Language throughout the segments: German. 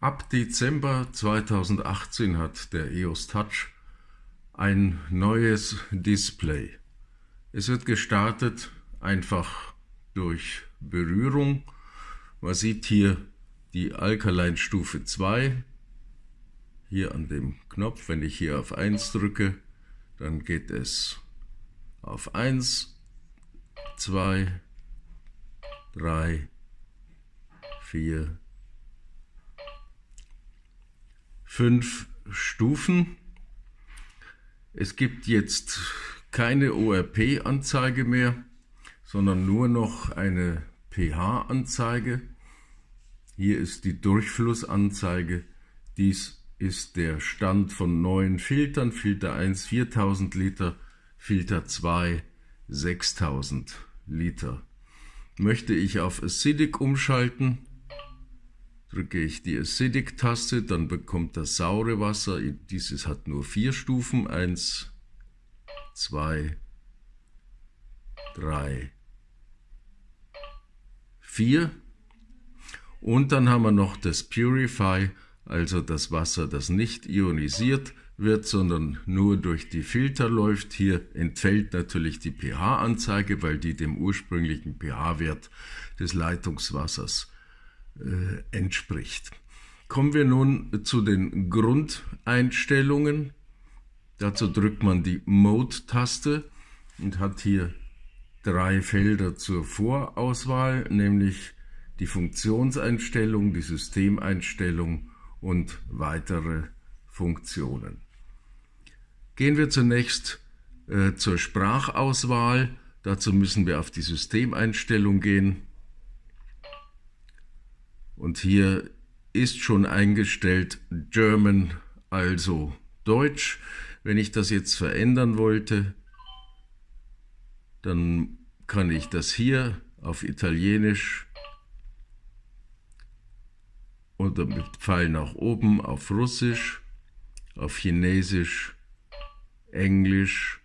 Ab Dezember 2018 hat der EOS Touch ein neues Display. Es wird gestartet einfach durch Berührung. Man sieht hier die Alkaline Stufe 2, hier an dem Knopf. Wenn ich hier auf 1 drücke, dann geht es auf 1, 2, 3, 4, fünf Stufen. Es gibt jetzt keine ORP-Anzeige mehr, sondern nur noch eine pH-Anzeige. Hier ist die Durchflussanzeige. Dies ist der Stand von neuen Filtern. Filter 1 4000 Liter, Filter 2 6000 Liter. Möchte ich auf Acidic umschalten, drücke ich die Acidic-Taste, dann bekommt das saure Wasser, dieses hat nur vier Stufen, eins, zwei, drei, vier. Und dann haben wir noch das Purify, also das Wasser, das nicht ionisiert wird, sondern nur durch die Filter läuft. Hier entfällt natürlich die pH-Anzeige, weil die dem ursprünglichen pH-Wert des Leitungswassers entspricht. Kommen wir nun zu den Grundeinstellungen. Dazu drückt man die Mode-Taste und hat hier drei Felder zur Vorauswahl, nämlich die Funktionseinstellung, die Systemeinstellung und weitere Funktionen. Gehen wir zunächst äh, zur Sprachauswahl. Dazu müssen wir auf die Systemeinstellung gehen. Und hier ist schon eingestellt German, also Deutsch. Wenn ich das jetzt verändern wollte, dann kann ich das hier auf Italienisch oder mit Pfeil nach oben auf Russisch, auf Chinesisch, Englisch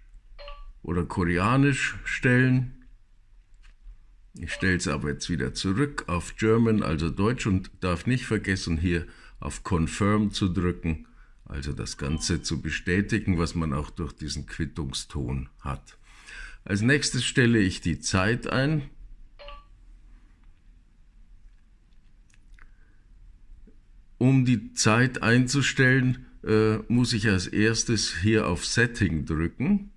oder Koreanisch stellen. Ich stelle es aber jetzt wieder zurück auf German, also Deutsch und darf nicht vergessen hier auf Confirm zu drücken, also das Ganze zu bestätigen, was man auch durch diesen Quittungston hat. Als nächstes stelle ich die Zeit ein. Um die Zeit einzustellen, äh, muss ich als erstes hier auf Setting drücken.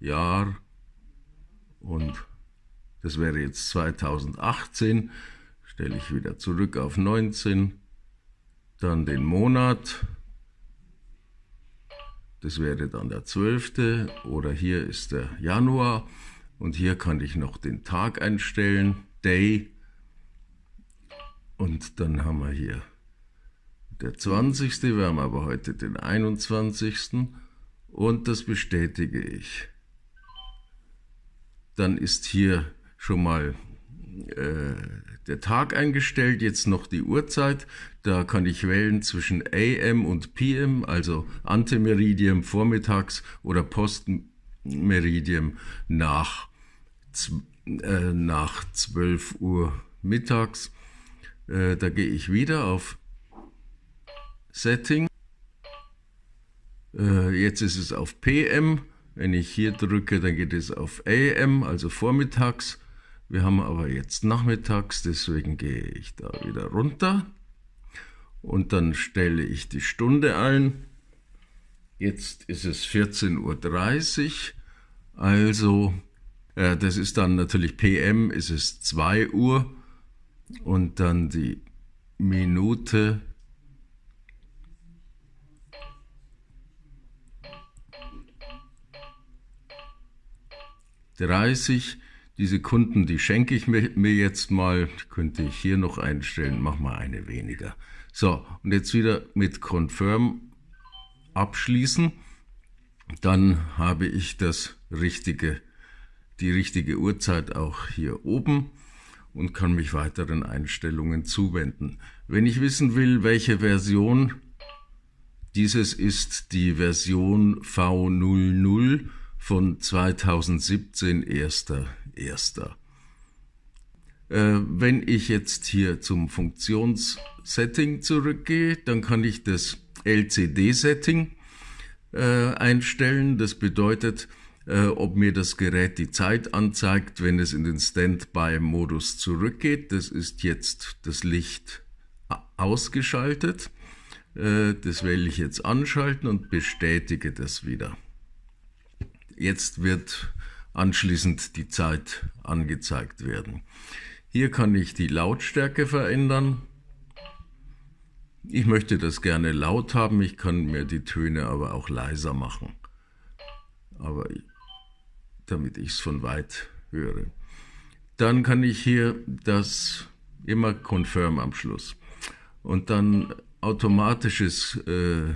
Jahr und das wäre jetzt 2018, stelle ich wieder zurück auf 19, dann den Monat, das wäre dann der 12. oder hier ist der Januar und hier kann ich noch den Tag einstellen, Day und dann haben wir hier der 20. Wir haben aber heute den 21. und das bestätige ich. Dann ist hier schon mal äh, der Tag eingestellt, jetzt noch die Uhrzeit. Da kann ich wählen zwischen AM und PM, also Antemeridium vormittags oder Postmeridium nach, äh, nach 12 Uhr mittags. Äh, da gehe ich wieder auf Setting. Äh, jetzt ist es auf PM. Wenn ich hier drücke, dann geht es auf AM, also vormittags. Wir haben aber jetzt nachmittags, deswegen gehe ich da wieder runter. Und dann stelle ich die Stunde ein. Jetzt ist es 14.30 Uhr, also äh, das ist dann natürlich PM, ist es 2 Uhr. Und dann die Minute. dreißig diese Kunden, die schenke ich mir, mir jetzt mal, könnte ich hier noch einstellen, mach mal eine weniger. So, und jetzt wieder mit Confirm abschließen. Dann habe ich das richtige, die richtige Uhrzeit auch hier oben und kann mich weiteren Einstellungen zuwenden. Wenn ich wissen will, welche Version dieses ist die Version V00 von 2017, 1.1. Äh, wenn ich jetzt hier zum Funktionssetting zurückgehe, dann kann ich das LCD-Setting äh, einstellen. Das bedeutet, äh, ob mir das Gerät die Zeit anzeigt, wenn es in den Standby-Modus zurückgeht. Das ist jetzt das Licht ausgeschaltet. Äh, das wähle ich jetzt anschalten und bestätige das wieder. Jetzt wird anschließend die Zeit angezeigt werden. Hier kann ich die Lautstärke verändern. Ich möchte das gerne laut haben, ich kann mir die Töne aber auch leiser machen. Aber damit ich es von weit höre. Dann kann ich hier das immer Confirm am Schluss. Und dann automatisches äh,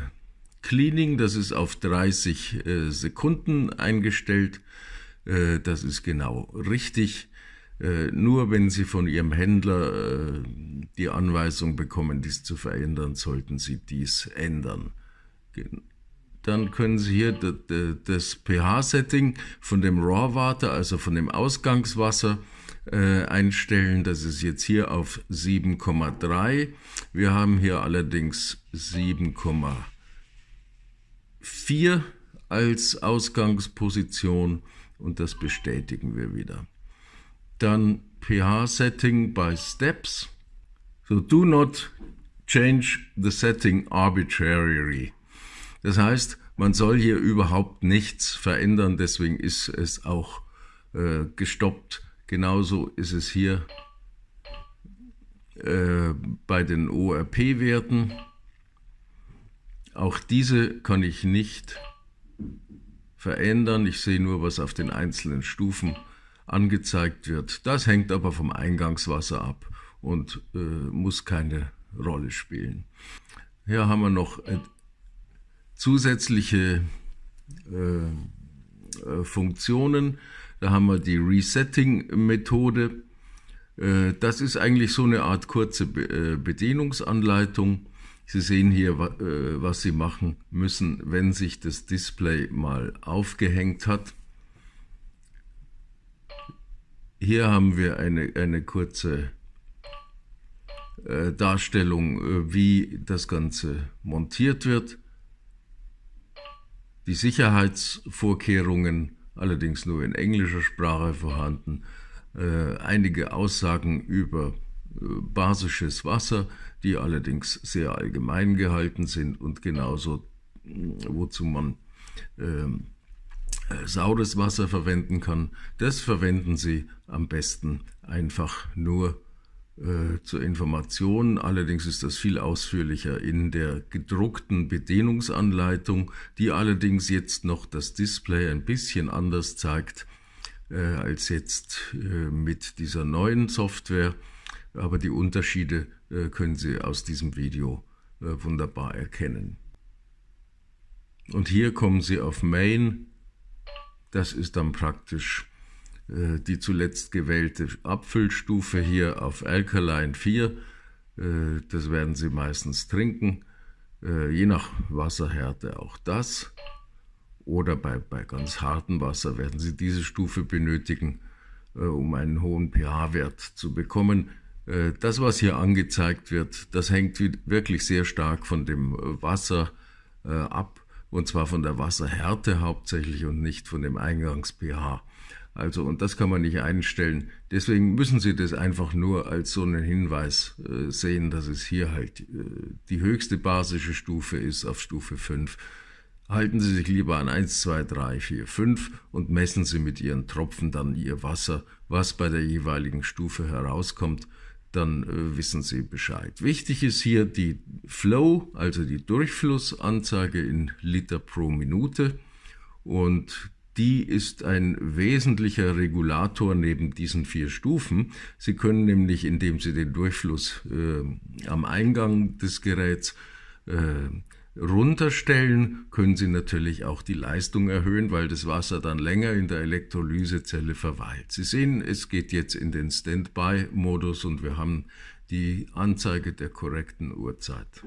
Cleaning, das ist auf 30 äh, Sekunden eingestellt. Äh, das ist genau richtig. Äh, nur wenn Sie von Ihrem Händler äh, die Anweisung bekommen, dies zu verändern, sollten Sie dies ändern. Dann können Sie hier das pH-Setting von dem Raw Water, also von dem Ausgangswasser, einstellen. Das ist jetzt hier auf 7,3. Wir haben hier allerdings 7,4 als Ausgangsposition und das bestätigen wir wieder. Dann pH-Setting by Steps. So do not change the setting arbitrarily. Das heißt, man soll hier überhaupt nichts verändern, deswegen ist es auch äh, gestoppt Genauso ist es hier äh, bei den ORP-Werten. Auch diese kann ich nicht verändern. Ich sehe nur, was auf den einzelnen Stufen angezeigt wird. Das hängt aber vom Eingangswasser ab und äh, muss keine Rolle spielen. Hier haben wir noch äh, zusätzliche äh, äh Funktionen. Da haben wir die Resetting-Methode. Äh, das ist eigentlich so eine Art kurze äh, Bedienungsanleitung. Sie sehen hier, äh, was Sie machen müssen, wenn sich das Display mal aufgehängt hat. Hier haben wir eine, eine kurze Darstellung, wie das Ganze montiert wird. Die Sicherheitsvorkehrungen allerdings nur in englischer Sprache vorhanden, äh, einige Aussagen über äh, basisches Wasser, die allerdings sehr allgemein gehalten sind und genauso, wozu man ähm, äh, saures Wasser verwenden kann. Das verwenden Sie am besten einfach nur äh, zur Information. Allerdings ist das viel ausführlicher in der gedruckten Bedienungsanleitung, die allerdings jetzt noch das Display ein bisschen anders zeigt äh, als jetzt äh, mit dieser neuen Software. Aber die Unterschiede äh, können Sie aus diesem Video äh, wunderbar erkennen. Und hier kommen Sie auf Main. Das ist dann praktisch äh, die zuletzt gewählte Abfüllstufe hier auf Alkaline 4. Äh, das werden Sie meistens trinken, je nach Wasserhärte auch das. Oder bei, bei ganz hartem Wasser werden Sie diese Stufe benötigen, um einen hohen pH-Wert zu bekommen. Das, was hier angezeigt wird, das hängt wirklich sehr stark von dem Wasser ab, und zwar von der Wasserhärte hauptsächlich und nicht von dem Eingangs-pH. Also, und das kann man nicht einstellen. Deswegen müssen Sie das einfach nur als so einen Hinweis äh, sehen, dass es hier halt äh, die höchste basische Stufe ist auf Stufe 5. Halten Sie sich lieber an 1, 2, 3, 4, 5 und messen Sie mit Ihren Tropfen dann Ihr Wasser, was bei der jeweiligen Stufe herauskommt, dann äh, wissen Sie Bescheid. Wichtig ist hier die Flow, also die Durchflussanzeige in Liter pro Minute und die ist ein wesentlicher Regulator neben diesen vier Stufen. Sie können nämlich, indem Sie den Durchfluss äh, am Eingang des Geräts äh, runterstellen, können Sie natürlich auch die Leistung erhöhen, weil das Wasser dann länger in der Elektrolysezelle verweilt. Sie sehen, es geht jetzt in den Standby-Modus und wir haben die Anzeige der korrekten Uhrzeit.